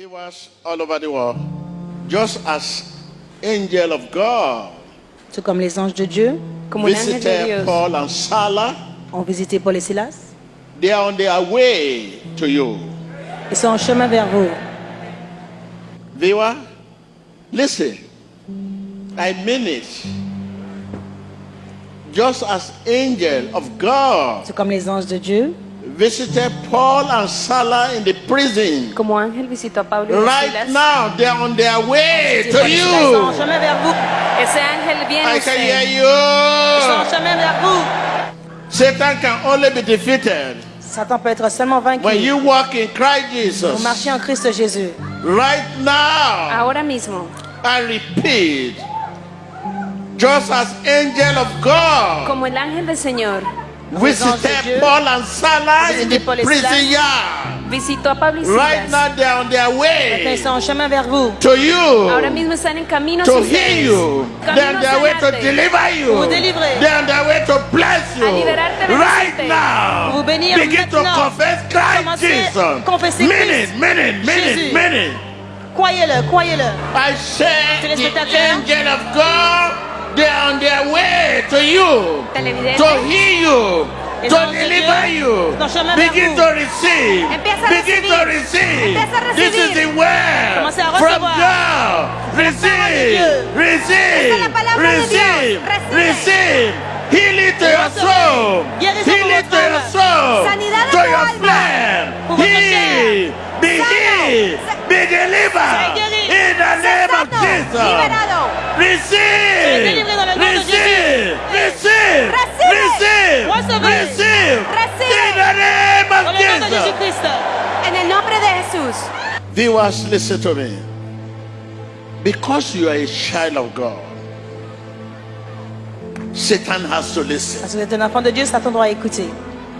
Viewers all over the world, just as angel of God Tout comme les anges de Dieu visited Dios Paul and Salah, ont visité Paul et Silas, they are on their way to you. ils sont en chemin vers vous. Viewer, listen. I mean it. Just as angel of God comme les anges de Dieu visited Paul and Silas in the prison. Como ángel visitó a Pablo y a Right Silas. now, they're on their way to you. chemin vers vous. Ese ángel viene a I can hear usted. Ils sont en you. vers vous. Satan can only be defeated Satan peut être seulement vaincu. when you walk in Christ Vous Jesus. marchez en Christ Jésus. Right now, Ahora mismo, I repeat, just as angel of God como el ángel del Señor visited Paul and Salah in the prison yard. a Pablo Right now, they're on their way ils sont en chemin vers vous. to Ahora you. mismo están en camino To heal you, they're on Camino their way to deliver you, Vous délivrer. they're on their way to bless you. A liberarte, Right now, Vous bénir begin to confess Christ Commencez Jesus. confesser Minute, minute, minute, Jésus. minute. Croyez-le, croyez-le. I said the angel of God, they're on their way to you, to heal you, to deliver you. sont en chemin vers Begin to receive. Begin to receive. This is the word from. God. Receive, receive, Esta es la palabra de Dios. receive, receive. Healing to your soul. Healing to your soul. To your flesh. Heal. Be healed. Be delivered. In the name of Jesus. Liberado. Receive. délivré dans le nom de Receive. Receive. Recibe. Receive. Recevez. Receive. In the name of le nom de Jesus. Jésus-Christ. En el nombre de Jesús. Viewers, listen to me. Because you are a child of God, Satan has to listen. Parce que vous êtes un enfant de Dieu, Satan doit écouter.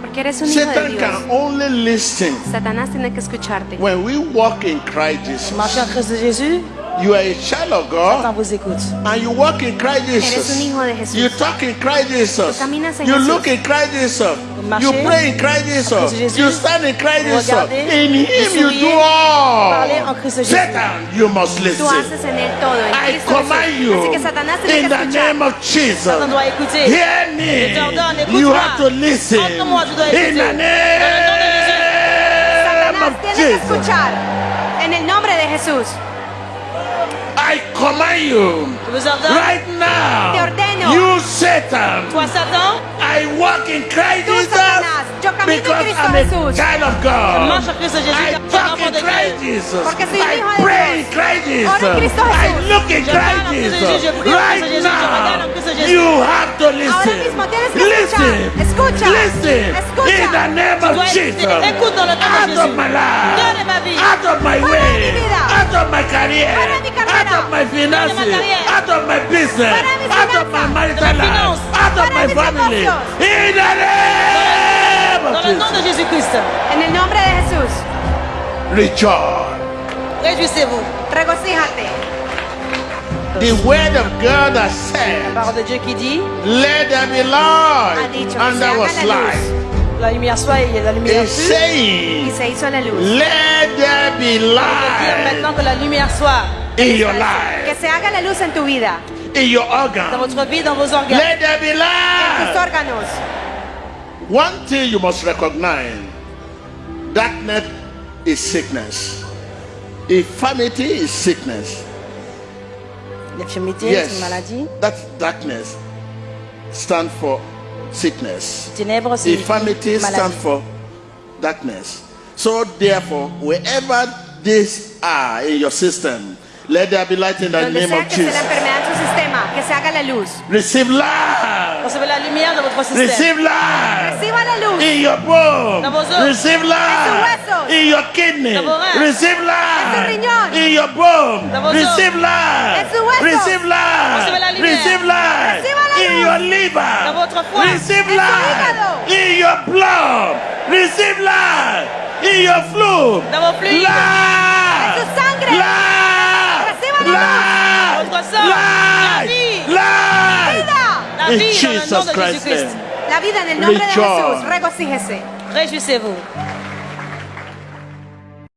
Porque eres un hijo de Satan Dios. can only listen Satanás tiene que escucharte. when we walk in Christ Jesus. Marchez en Christ Jésus, You are a child of God vous écoute. and you walk in Christ Eres Jesus. un hijo de Jesús. You talk in Christ Jesus. Tú caminas en You Jesús. look in Christ Jesus. You pray in Christ Jesus. Jésus. You stand in Christ Jesus. In Him you do all. Satan, you must Tú listen. haces en él todo. En I command you Así que Satanás in the name of Jesus. Satan doit écouter. Hear me. You have to listen Entends-moi, tu dois in the Dans le nom de Jésus. name of tiene que Jesus. escuchar. En el nombre de Jesús. I command you Je vous ordonne, right now. You Satan. I walk in Christ Jesus Satanás, yo camino en because I'm a child of God. marche en Christ Jésus, I car tu es un talk in Christ Jesus. Porque soy un I pray in Christ Jesus. I look in Christ parle en Christ Jesus. Jésus, je prie en Right Christ Jésus, je regarde now, en Christ Jésus. you have to listen. mismo tienes que listen. Listen. In the name of. Jesus. Écoute dans le nom de Out of my life. Viens de ma vie. Out of my way. Out of my career. Fuera de mi carrera. Out of my finances. Fuera de mi carrera. Out of my business. Fuera de mis Out of my marital life. Out of my de mis family. negocios. In the name of dans le nom de Jesus. Jésus-Christ. En el nombre de Jesús. Rejoice. Réjouissez-vous. Regocíjate. The word of God has said, parole de Dieu qui dit, Let there be light. And there was light. la lumière soit et la lumière It's fut. Y se hizo la luz. Let there light maintenant que la lumière soit in your Que life, se haga la luz en tu vida. in your dans organ. votre vie, dans vos organes. Let there be En tus light. órganos. One thing you must recognize darkness is sickness, infirmity is sickness. L'infirmité, c'est une Yes, maladie. that darkness stand for sickness. Ténèbres, c'est Infirmity une stand maladie. for darkness. So therefore, wherever these are in your system, let there be light in the Donde name sea of que Jesus. enfermedad en sistema, que se haga la luz. Receive light. Recevez la lumière dans votre système. Receive light. Reciba la luz. In your bone, Dans vos os. receive light. En tus huesos. In your kidney, Dans vos reins. receive light. In your bone, Dans vos os. receive light. En tus huesos. Receive light. Recevez la lumière. Receive light. In your liver, Dans votre foie. receive light. In your blood, receive light. In your fluid, Dans vos fluides. light. En tu sangre. Light. Reciba la Light. Votre sang. Light. La Vida. La In vie dans le Jesus de Christ's Jésus-Christ. name. La vida en el nombre de Rejoice. Jesús. Regocíjese. Réjouissez-vous.